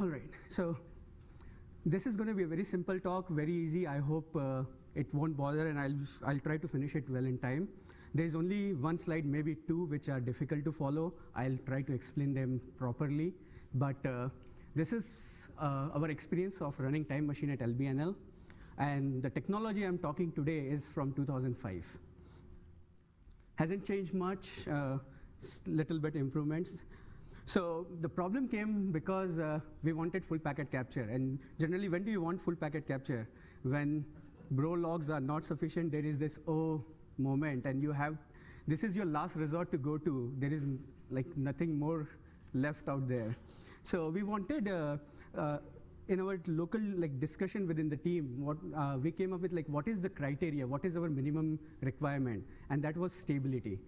All right, so this is going to be a very simple talk, very easy. I hope uh, it won't bother and I'll, I'll try to finish it well in time. There's only one slide, maybe two, which are difficult to follow. I'll try to explain them properly. But uh, this is uh, our experience of running Time Machine at LBNL. And the technology I'm talking today is from 2005. Hasn't changed much, uh, little bit improvements. So the problem came because uh, we wanted full packet capture. And generally, when do you want full packet capture? When bro logs are not sufficient, there is this oh moment, and you have, this is your last resort to go to. There is like nothing more left out there. So we wanted, uh, uh, in our local like discussion within the team, what uh, we came up with like what is the criteria, what is our minimum requirement, and that was stability.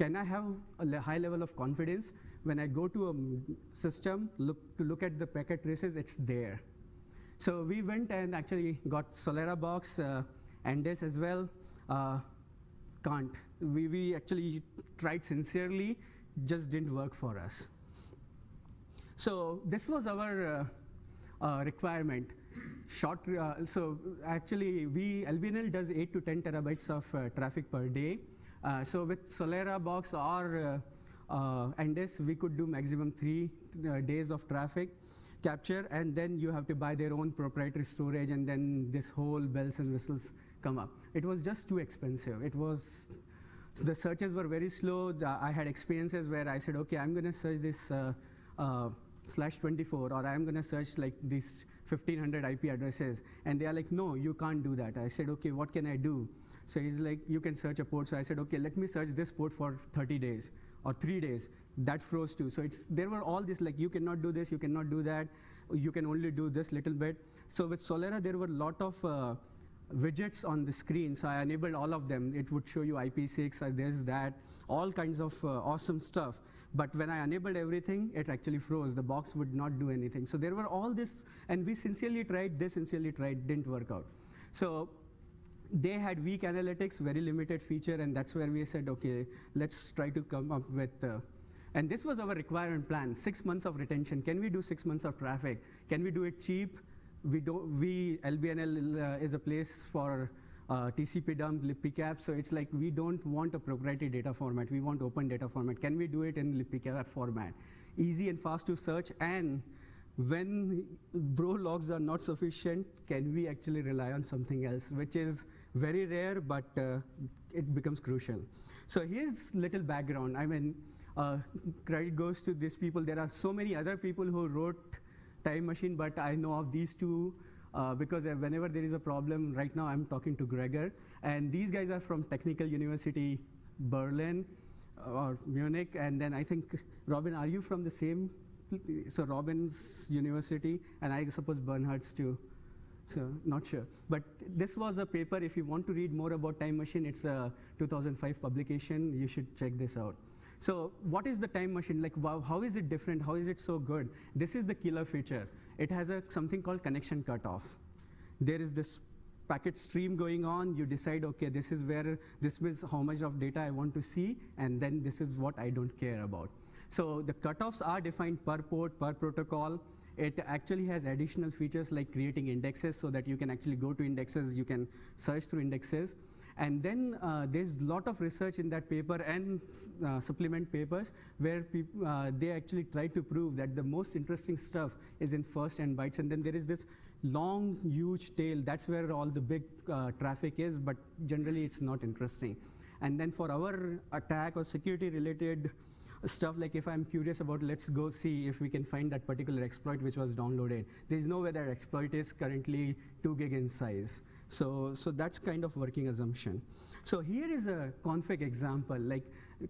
Can I have a high level of confidence when I go to a system look, to look at the packet traces, it's there. So we went and actually got Solera box, uh, Andes as well. Uh, can't. We, we actually tried sincerely, just didn't work for us. So this was our uh, uh, requirement. Short, uh, so actually we, LBNL does eight to 10 terabytes of uh, traffic per day. Uh, so with Solera box or uh, this we could do maximum three uh, days of traffic capture and then you have to buy their own proprietary storage and then this whole bells and whistles come up. It was just too expensive. It was, the searches were very slow. I had experiences where I said, okay, I'm gonna search this uh, uh, slash 24 or I'm gonna search like these 1500 IP addresses. And they are like, no, you can't do that. I said, okay, what can I do? So he's like, you can search a port. So I said, okay, let me search this port for 30 days or three days, that froze too. So it's, there were all this like, you cannot do this, you cannot do that, you can only do this little bit. So with Solera, there were a lot of uh, widgets on the screen, so I enabled all of them. It would show you IP6, or this, that, all kinds of uh, awesome stuff. But when I enabled everything, it actually froze. The box would not do anything. So there were all this, and we sincerely tried, they sincerely tried, didn't work out. So they had weak analytics, very limited feature, and that's where we said, okay, let's try to come up with, uh, and this was our requirement plan, six months of retention. Can we do six months of traffic? Can we do it cheap? We, don't, we LBNL uh, is a place for uh, TCP dump, libpcap, so it's like we don't want a proprietary data format, we want open data format. Can we do it in libpcap format? Easy and fast to search and when bro logs are not sufficient, can we actually rely on something else, which is very rare, but uh, it becomes crucial. So here's little background. I mean, uh, credit goes to these people. There are so many other people who wrote Time Machine, but I know of these two uh, because whenever there is a problem, right now I'm talking to Gregor, and these guys are from Technical University Berlin uh, or Munich, and then I think, Robin, are you from the same so Robbins University, and I suppose Bernhard's too. So not sure. But this was a paper, if you want to read more about Time Machine, it's a 2005 publication, you should check this out. So what is the Time Machine? Like, wow, how is it different? How is it so good? This is the killer feature. It has a, something called connection cutoff. There is this packet stream going on, you decide, okay, this is where, this is how much of data I want to see, and then this is what I don't care about. So the cutoffs are defined per port, per protocol. It actually has additional features like creating indexes so that you can actually go to indexes, you can search through indexes. And then uh, there's a lot of research in that paper and uh, supplement papers where uh, they actually try to prove that the most interesting stuff is in first and bytes. And then there is this long, huge tail. That's where all the big uh, traffic is, but generally it's not interesting. And then for our attack or security related stuff like if I'm curious about, let's go see if we can find that particular exploit which was downloaded. There's no way that exploit is currently two gig in size. So, so that's kind of working assumption. So here is a config example, like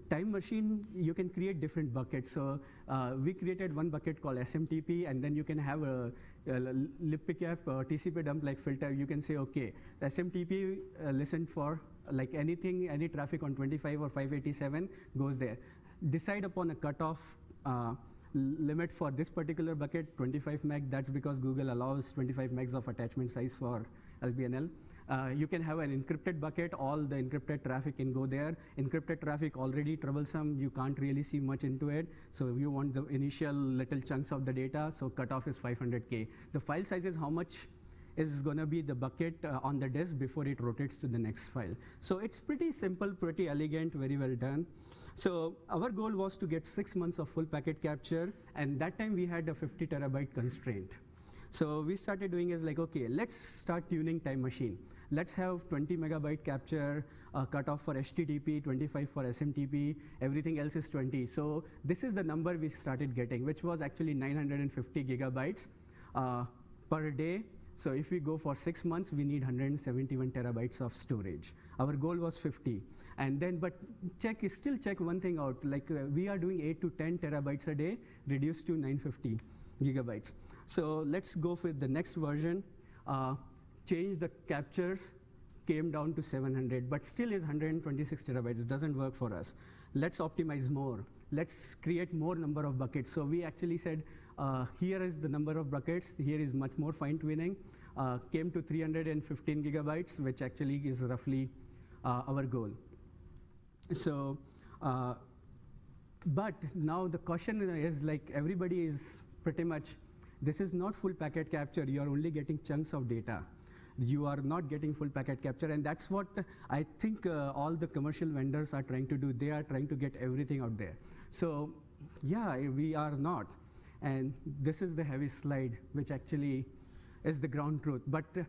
time machine, you can create different buckets. So uh, we created one bucket called SMTP, and then you can have a, a libpcap uh, TCP dump like filter. You can say, okay, SMTP uh, listen for like anything, any traffic on 25 or 587 goes there decide upon a cutoff uh, limit for this particular bucket, 25 meg. That's because Google allows 25 megs of attachment size for LBNL. Uh, you can have an encrypted bucket, all the encrypted traffic can go there. Encrypted traffic already troublesome, you can't really see much into it. So if you want the initial little chunks of the data, so cutoff is 500K. The file size is how much is going to be the bucket uh, on the disk before it rotates to the next file. So it's pretty simple, pretty elegant, very well done. So our goal was to get six months of full packet capture, and that time we had a 50 terabyte constraint. So we started doing is like, okay, let's start tuning time machine. Let's have 20 megabyte capture, uh, cutoff for HTTP, 25 for SMTP, everything else is 20. So this is the number we started getting, which was actually 950 gigabytes uh, per day. So if we go for six months, we need 171 terabytes of storage. Our goal was 50. And then, but check, still check one thing out, like uh, we are doing eight to 10 terabytes a day, reduced to 950 gigabytes. So let's go for the next version. Uh, change the captures, came down to 700, but still is 126 terabytes, doesn't work for us. Let's optimize more. Let's create more number of buckets. So we actually said, uh, here is the number of buckets, here is much more fine tuning. Uh, came to 315 gigabytes, which actually is roughly uh, our goal. So, uh, but now the question is like everybody is pretty much, this is not full packet capture, you are only getting chunks of data. You are not getting full packet capture, and that's what I think uh, all the commercial vendors are trying to do. They are trying to get everything out there. So, yeah, we are not. And this is the heavy slide, which actually is the ground truth. But uh,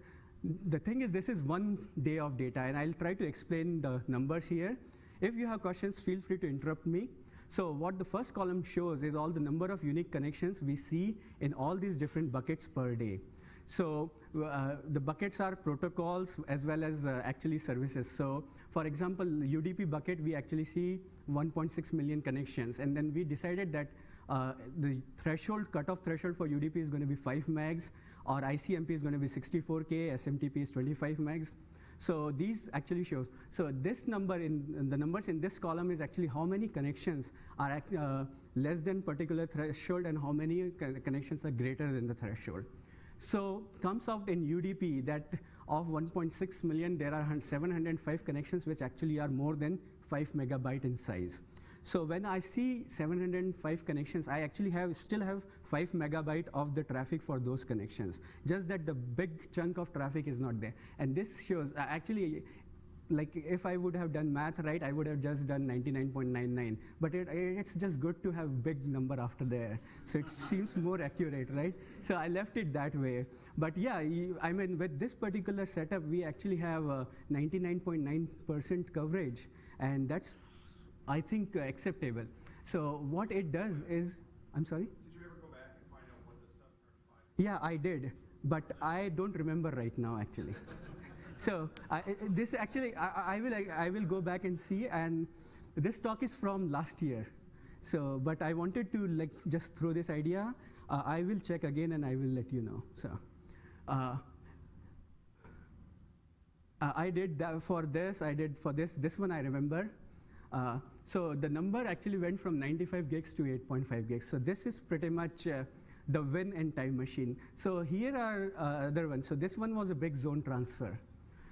the thing is, this is one day of data, and I'll try to explain the numbers here. If you have questions, feel free to interrupt me. So what the first column shows is all the number of unique connections we see in all these different buckets per day. So uh, the buckets are protocols as well as uh, actually services. So for example, UDP bucket, we actually see 1.6 million connections. And then we decided that uh, the threshold, cutoff threshold for UDP is going to be 5 megs, or ICMP is going to be 64K, SMTP is 25 megs. So these actually show. So this number in, in, the numbers in this column is actually how many connections are uh, less than particular threshold and how many connections are greater than the threshold. So comes out in UDP that of 1.6 million, there are 705 connections which actually are more than 5 megabyte in size. So when I see 705 connections, I actually have still have 5 megabyte of the traffic for those connections. Just that the big chunk of traffic is not there. And this shows, uh, actually, like if I would have done math right, I would have just done 99.99. But it, it's just good to have big number after there. So it seems more accurate, right? So I left it that way. But yeah, I mean, with this particular setup, we actually have 99.9% uh, coverage. And that's I think, uh, acceptable. So what it does is, I'm sorry? Did you ever go back and find out what the stuff Yeah, I did, but I don't remember right now, actually. so I, this actually, I, I, will, I will go back and see, and this talk is from last year. So, but I wanted to like just throw this idea. Uh, I will check again and I will let you know. So, uh, uh I did that for this. I did for this. This one I remember. Uh, so the number actually went from 95 gigs to 8.5 gigs. So this is pretty much uh, the win and time machine. So here are uh, other ones. So this one was a big zone transfer.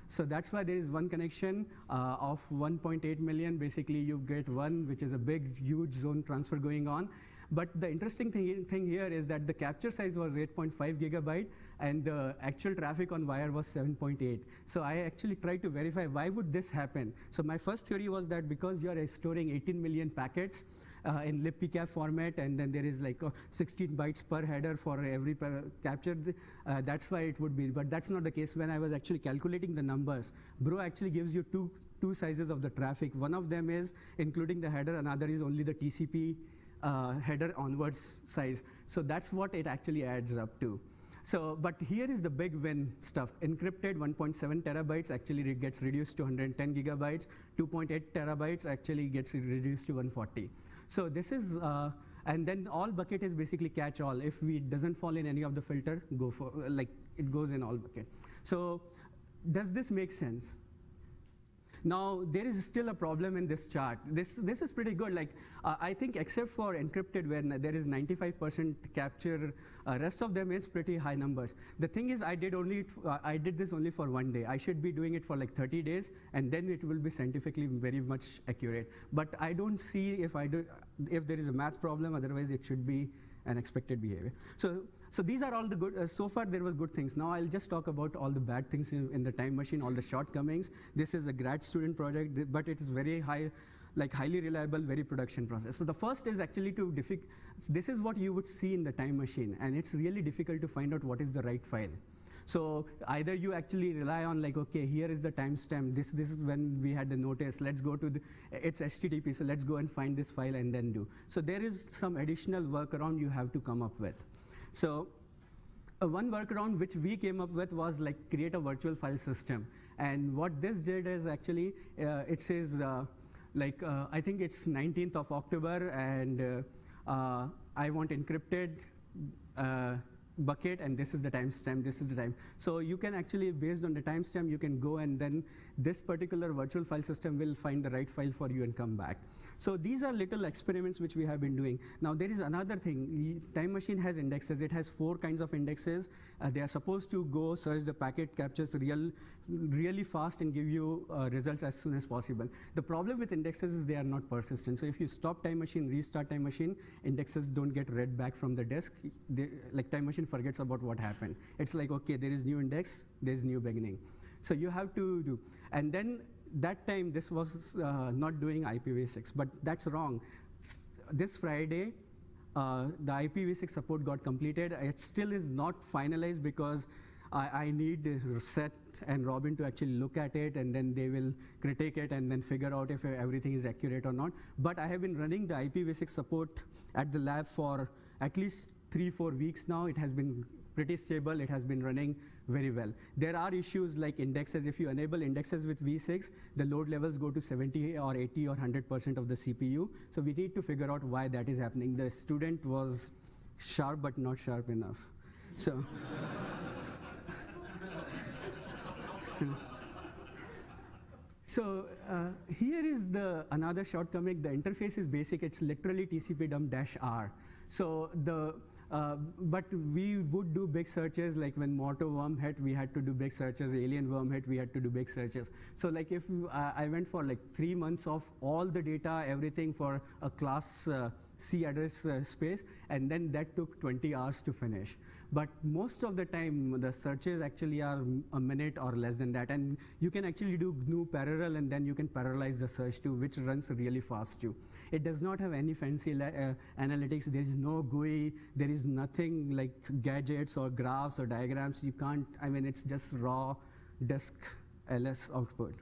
So that's why there is one connection uh, of 1.8 million. Basically, you get one, which is a big, huge zone transfer going on. But the interesting thing, thing here is that the capture size was 8.5 gigabyte, and the actual traffic on wire was 7.8. So I actually tried to verify why would this happen. So my first theory was that because you are storing 18 million packets, uh, in libpcap format, and then there is like uh, 16 bytes per header for every captured. Uh, that's why it would be, but that's not the case. When I was actually calculating the numbers, Bro actually gives you two two sizes of the traffic. One of them is including the header, another is only the TCP header onwards size. So that's what it actually adds up to. So, but here is the big win stuff. Encrypted 1.7 terabytes actually gets reduced to 110 gigabytes. 2.8 terabytes actually gets reduced to 140. So this is, uh, and then all bucket is basically catch all. If we doesn't fall in any of the filter, go for, like it goes in all bucket. So does this make sense? Now, there is still a problem in this chart. This, this is pretty good. Like, uh, I think except for encrypted, where there is 95% capture, uh, rest of them is pretty high numbers. The thing is, I did only, uh, I did this only for one day. I should be doing it for like 30 days, and then it will be scientifically very much accurate. But I don't see if I do, if there is a math problem, otherwise it should be an expected behavior. So, so these are all the good, uh, so far there was good things. Now I'll just talk about all the bad things in, in, the time machine, all the shortcomings. This is a grad student project, but it is very high, like highly reliable, very production process. So the first is actually to, this is what you would see in the time machine, and it's really difficult to find out what is the right file. So either you actually rely on like, okay, here is the timestamp. This this is when we had the notice. Let's go to the, it's HTTP. So let's go and find this file and then do. So there is some additional workaround you have to come up with. So uh, one workaround which we came up with was like create a virtual file system. And what this did is actually, uh, it says, uh, like, uh, I think it's 19th of October, and uh, uh, I want encrypted bucket and this is the timestamp, this is the time. So you can actually, based on the timestamp, you can go and then this particular virtual file system will find the right file for you and come back. So these are little experiments which we have been doing. Now there is another thing, Time Machine has indexes. It has four kinds of indexes. Uh, they are supposed to go search the packet, captures real, really fast and give you uh, results as soon as possible. The problem with indexes is they are not persistent. So if you stop Time Machine, restart Time Machine, indexes don't get read back from the disk. They, like Time Machine forgets about what happened. It's like, okay, there is new index, there's new beginning. So you have to do, and then that time this was uh, not doing IPv6, but that's wrong. S this Friday, uh, the IPv6 support got completed. It still is not finalized because I, I need Seth and Robin to actually look at it and then they will critique it and then figure out if everything is accurate or not. But I have been running the IPv6 support at the lab for at least three, four weeks now. It has been pretty stable. It has been running very well. There are issues like indexes. If you enable indexes with V6, the load levels go to 70 or 80 or 100% of the CPU. So we need to figure out why that is happening. The student was sharp but not sharp enough. So, so, so uh, here is the another shortcoming. The interface is basic. It's literally TCP dump dash R. So the uh, but we would do big searches, like when Morto worm hit, we had to do big searches, alien worm hit, we had to do big searches. So like if uh, I went for like three months of all the data, everything for a class uh, C address uh, space, and then that took 20 hours to finish. But most of the time, the searches actually are a minute or less than that. And you can actually do GNU parallel, and then you can parallelize the search too, which runs really fast too. It does not have any fancy uh, analytics. There is no GUI. There is nothing like gadgets or graphs or diagrams. You can't, I mean, it's just raw disk ls output.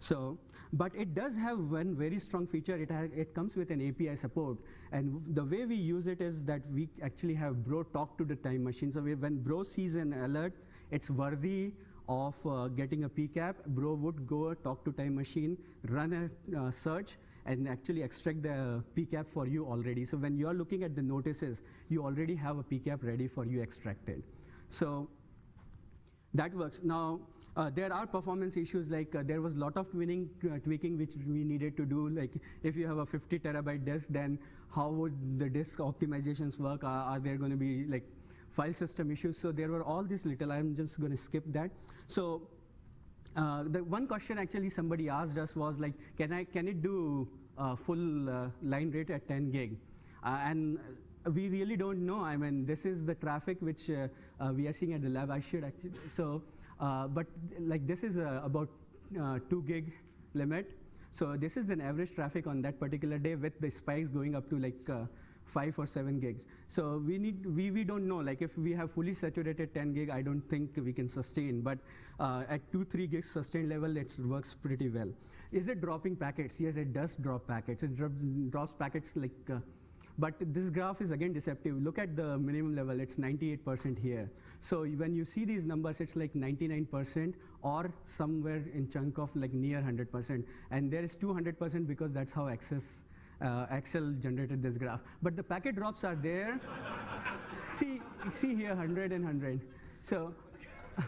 So, but it does have one very strong feature. It, it comes with an API support. And the way we use it is that we actually have Bro talk to the time machine. So we, when Bro sees an alert, it's worthy of uh, getting a PCAP. Bro would go talk to time machine, run a uh, search, and actually extract the PCAP for you already. So when you're looking at the notices, you already have a PCAP ready for you extracted. So that works. Now, there are performance issues like uh, there was a lot of tweaking, uh, tweaking which we needed to do. Like if you have a 50 terabyte disk, then how would the disk optimizations work? Are, are there going to be like file system issues? So there were all these little, I'm just going to skip that. So uh, the one question actually somebody asked us was like, can I can it do uh, full uh, line rate at 10 gig? and we really don't know. I mean, this is the traffic which we are seeing at the lab. I should actually so. Uh, but like this is uh, about uh, 2 gig limit. So this is an average traffic on that particular day with the spikes going up to like uh, 5 or 7 gigs. So we need we, we don't know like if we have fully saturated 10 gig I don't think we can sustain but uh, at 2 3 gigs sustained level it works pretty well. Is it dropping packets? Yes it does drop packets. It drops, drops packets like uh, but this graph is again deceptive. Look at the minimum level, it's 98% here. So when you see these numbers, it's like 99% or somewhere in chunk of like near 100%. And there is 200% because that's how Access, uh, Excel generated this graph. But the packet drops are there. see, see here 100 and 100. So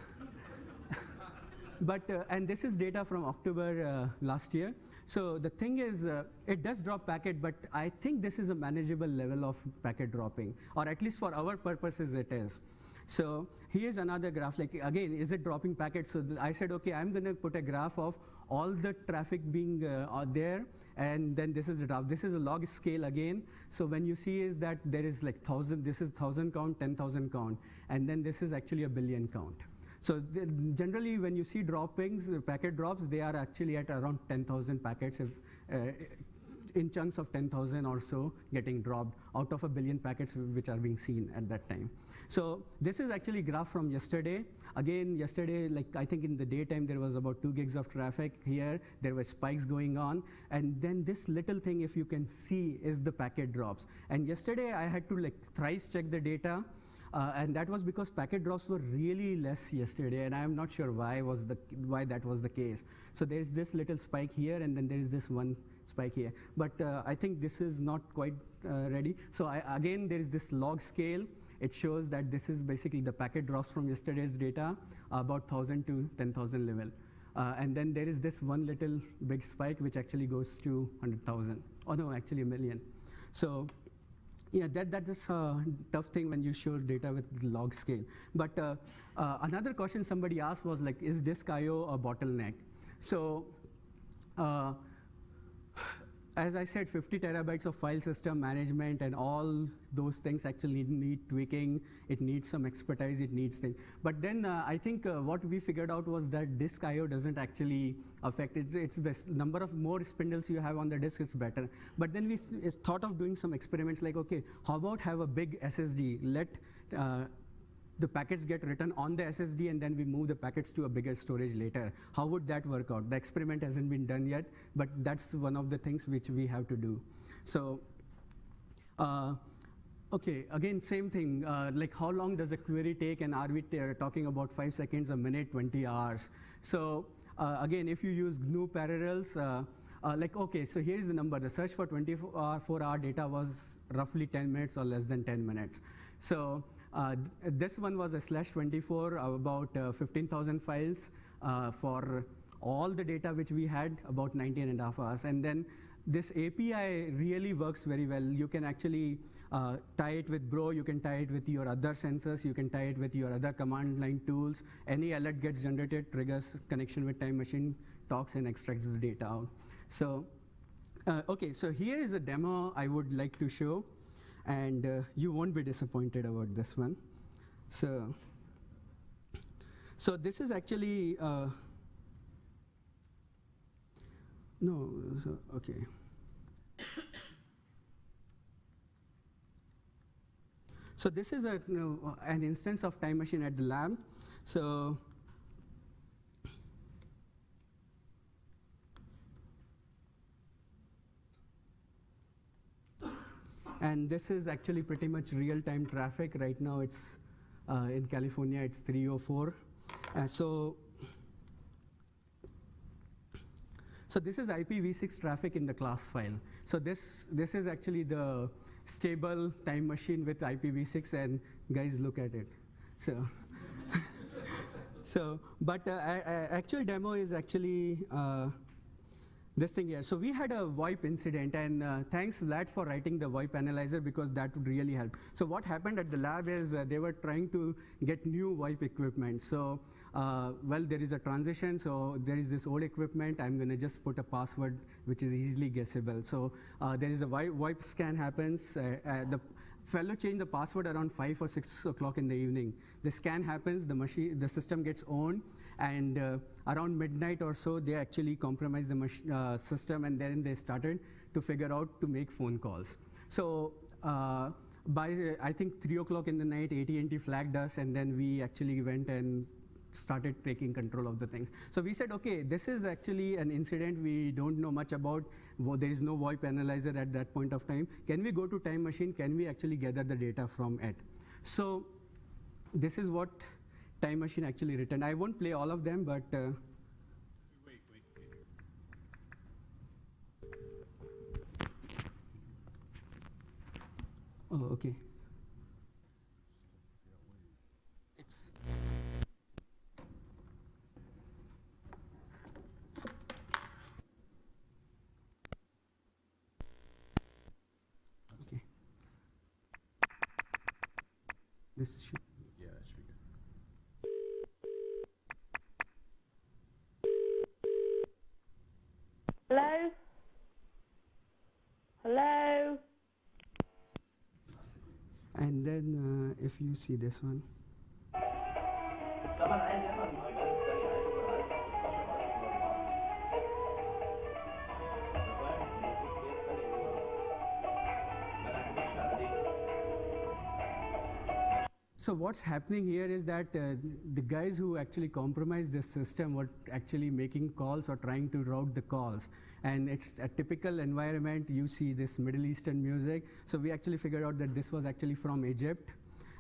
but, uh, and this is data from October uh, last year. So the thing is, uh, it does drop packet, but I think this is a manageable level of packet dropping, or at least for our purposes it is. So here's another graph, like again, is it dropping packets? So I said, okay, I'm gonna put a graph of all the traffic being uh, there, and then this is the graph. This is a log scale again. So when you see is that there is like thousand, this is thousand count, 10,000 count, and then this is actually a billion count. So generally, when you see droppings, packet drops, they are actually at around 10,000 packets if, uh, in chunks of 10,000 or so getting dropped out of a billion packets which are being seen at that time. So this is actually graph from yesterday. Again, yesterday, like I think in the daytime there was about two gigs of traffic here. There were spikes going on, and then this little thing, if you can see, is the packet drops. And yesterday I had to like thrice check the data. Uh, and that was because packet drops were really less yesterday, and I am not sure why was the why that was the case. So there is this little spike here, and then there is this one spike here. But uh, I think this is not quite uh, ready. So I, again, there is this log scale. It shows that this is basically the packet drops from yesterday's data, about 1,000 to 10,000 level. Uh, and then there is this one little big spike, which actually goes to 100,000. Oh no, actually a million. So yeah, that, that is a tough thing when you show data with log scale. But uh, uh, another question somebody asked was like, is disk I/O a bottleneck? So, uh, as I said, 50 terabytes of file system management and all those things actually need, tweaking. It needs some expertise. It needs things. But then uh, I think uh, what we figured out was that disk I/O doesn't actually affect it. It's the number of more spindles you have on the disk is better. But then we thought of doing some experiments like, okay, how about have a big SSD? Let uh, the packets get written on the SSD and then we move the packets to a bigger storage later. How would that work out? The experiment hasn't been done yet, but that's one of the things which we have to do. So, uh, okay, again, same thing. Uh, like, how long does a query take? And are we talking about five seconds, a minute, 20 hours? So, uh, again, if you use GNU parallels, uh, uh, like, okay, so here's the number. The search for 24 hour data was roughly 10 minutes or less than 10 minutes. So, uh, this one was a slash 24, uh, about uh, 15,000 files uh, for all the data which we had, about 19 and a half hours. And then this API really works very well. You can actually uh, tie it with Bro, you can tie it with your other sensors, you can tie it with your other command line tools. Any alert gets generated, triggers connection with Time Machine, talks and extracts the data out. So, uh, okay, so here is a demo I would like to show, and uh, you won't be disappointed about this one. So, so this is actually, uh, no, so, okay. So this is a, you know, an instance of Time Machine at the lab. So and this is actually pretty much real-time traffic. Right now, it's uh, in California, it's 304. Uh, so, so this is IPv6 traffic in the class file. So this this is actually the stable time machine with IPv6, and guys, look at it. So. so, but uh, actual demo is actually uh, this thing here. So we had a VoIP incident, and uh, thanks Vlad for writing the VoIP analyzer because that would really help. So what happened at the lab is uh, they were trying to get new VoIP equipment. So uh, well, there is a transition. So there is this old equipment. I'm going to just put a password which is easily guessable. So uh, there is a VoIP scan happens. Uh, the fellow changed the password around 5 or 6 o'clock in the evening. The scan happens, the machine, the system gets owned, and uh, around midnight or so, they actually compromised the uh, system, and then they started to figure out to make phone calls. So uh, by, I think, 3 o'clock in the night, AT&T flagged us, and then we actually went and started taking control of the things. So we said, okay, this is actually an incident we don't know much about. There is no VoIP analyzer at that point of time. Can we go to time machine? Can we actually gather the data from it? So this is what time machine actually written. I won't play all of them, but uh, oh, okay. It's This should, Yeah, that should be good. Hello? Hello? and then uh, if you see this one, So what's happening here is that uh, the guys who actually compromised this system were actually making calls or trying to route the calls. And it's a typical environment. You see this Middle Eastern music. So we actually figured out that this was actually from Egypt.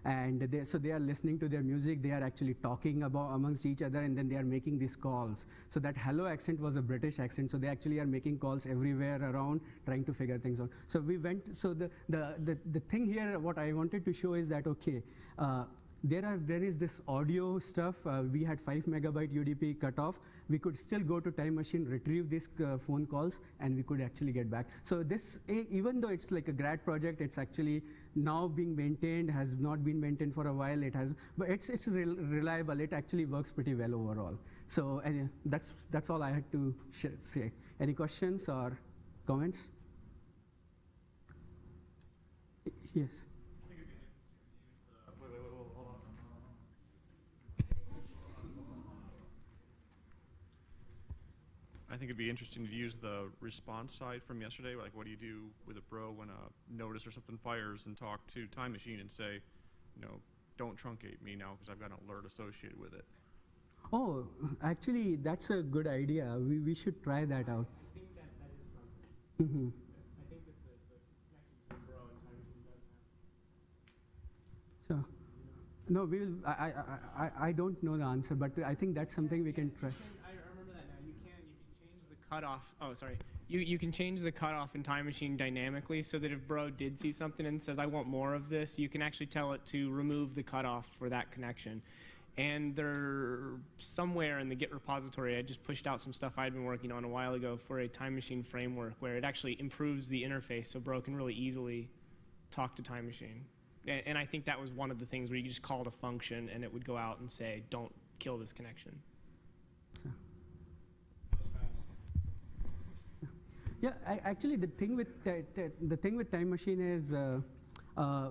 And they, so they are listening to their music. They are actually talking about amongst each other, and then they are making these calls. So that hello accent was a British accent. So they actually are making calls everywhere around, trying to figure things out. So we went. So the the the, the thing here, what I wanted to show is that okay. Uh, there are there is this audio stuff. Uh, we had five megabyte UDP cutoff. We could still go to Time Machine, retrieve these uh, phone calls, and we could actually get back. So this, even though it's like a grad project, it's actually now being maintained. Has not been maintained for a while. It has, but it's it's rel- reliable. It actually works pretty well overall. So uh, that's that's all I had to say. Any questions or comments? Yes. I think it'd be interesting to use the response side from yesterday. Like, what do you do with a bro when a notice or something fires and talk to Time Machine and say, you know, don't truncate me now because I've got an alert associated with it. Oh, actually, that's a good idea. We, we should try that out. I think that that is something. hmm I think that the, the connection Bro and Time Machine does So, no, we'll. I, I, I, I don't know the answer, but I think that's something we can try. You can- I remember that now. You can you can change the cutoff. Oh, sorry. You you can change the cutoff in Time Machine dynamically so that if Bro did see something and says I want more of this, you can actually tell it to remove the cutoff for that connection. And there somewhere in the Git repository, I just pushed out some stuff I'd been working on a while ago for a Time Machine framework where it actually improves the interface so Bro can really easily talk to Time Machine. And, and I think that was one of the things where you just called a function and it would go out and say, "Don't kill this connection." So. Yeah, I, actually, the thing with the thing with Time Machine is. Uh, uh,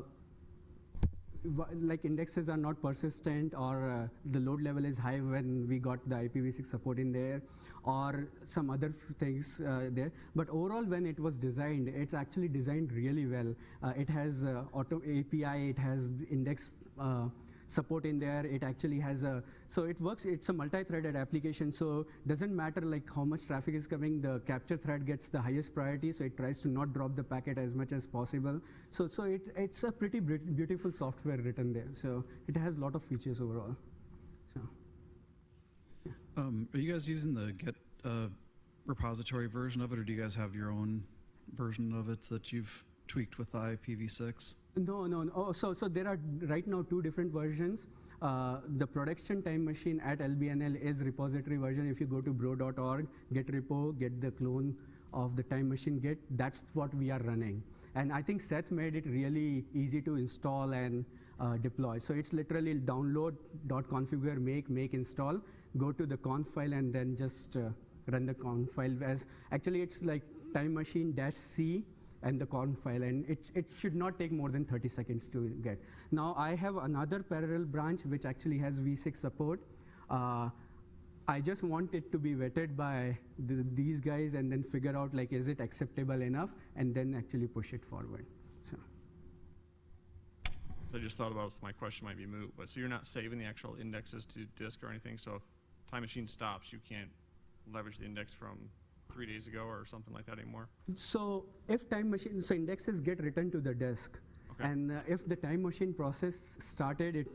like indexes are not persistent or uh, the load level is high when we got the IPv6 support in there or some other things uh, there but overall when it was designed it's actually designed really well uh, it has uh, auto API it has index uh, support in there. It actually has a so it works it's a multi-threaded application. So doesn't matter like how much traffic is coming the capture thread gets the highest priority so it tries to not drop the packet as much as possible. So so it, it's a pretty beautiful software written there. So it has a lot of features overall. So Um, are you guys using the Git uh, repository version of it, or do you guys have your own version of it that you've tweaked with IPv6? No, no, no. Oh, so, so there are right now two different versions. Uh, the production time machine at LBNL is repository version. If you go to bro.org, get repo, get the clone of the time machine git, that's what we are running. And I think Seth made it really easy to install and uh, deploy. So it's literally download, dot configure, make, make, install, go to the conf file and then just uh, run the conf file as, actually it's like time machine dash C and the conf file and it, it should not take more than 30 seconds to get. Now I have another parallel branch which actually has v6 support. Uh, I just want it to be vetted by the, these guys and then figure out like is it acceptable enough and then actually push it forward. So So I just thought about my question might be moot, but so you're not saving the actual indexes to disk or anything. So if Time Machine stops, you can't leverage the index from three days ago or something like that anymore. So if time machine, so indexes get returned to the disk. Okay. And uh, if the time machine process started, it,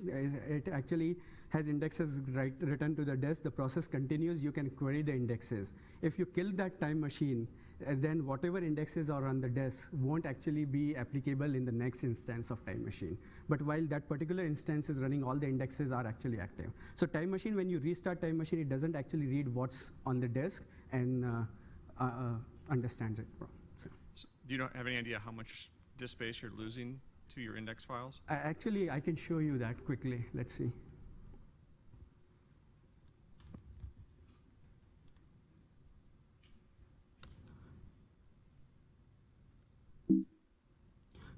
it actually has indexes right, returned to the disk. The process continues. You can query the indexes. If you kill that time machine, uh, then whatever indexes are on the disk won't actually be applicable in the next instance of time machine. But while that particular instance is running, all the indexes are actually active. So time machine, when you restart time machine, it doesn't actually read what's on the disk and uh, understands it. from- So. So do you not have any idea how much disk space you're losing to your index files? Actually, I can show you that quickly. Let's see.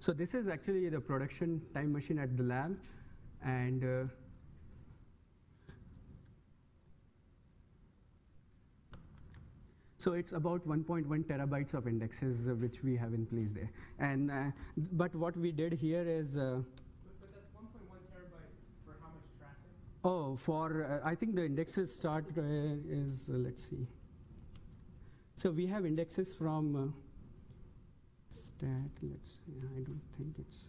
So this is actually the production time machine at the lab, and uh, so it's about 1.1 terabytes of indexes uh, which we have in place there. And uh, but what we did here is. Uh, But, that's 1.1 terabytes for how much traffic? Oh, for uh, I think the indexes start uh, is uh, let's see. So we have indexes from uh, stat. Let's see. I don't think it's.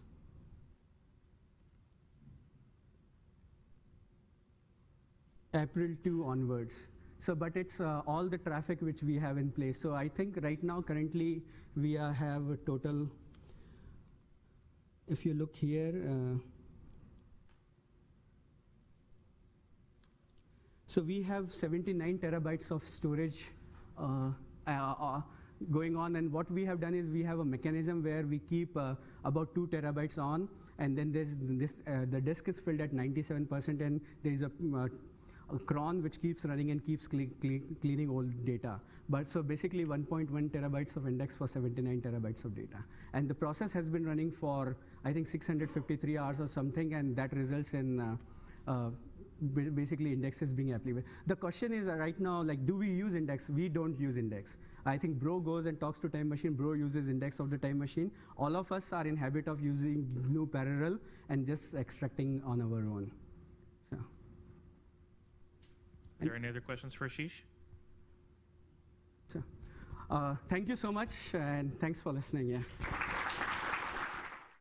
April 2 onwards. So, but it's uh, all the traffic which we have in place. So I think right now, currently, we have a total. If you look here. Uh, So we have 79 terabytes of storage uh, uh, going on, and what we have done is we have a mechanism where we keep uh, about two terabytes on, and then there's this uh, the disk is filled at 97%, and there is a, uh, a cron which keeps running and keeps cle- cle- cleaning all data. But so basically 1.1 terabytes of index for 79 terabytes of data, and the process has been running for I think 653 hours or something, and that results in. Uh, uh, ba- basically indexes being applicable. The question is uh, right now, like, do we use index? We don't use index. I think Bro goes and talks to time machine. Bro uses index of the time machine. All of us are in habit of using GNU parallel and just extracting on our own. Are there any other questions for Ashish? so uh, thank you so much, and thanks for listening. Yeah.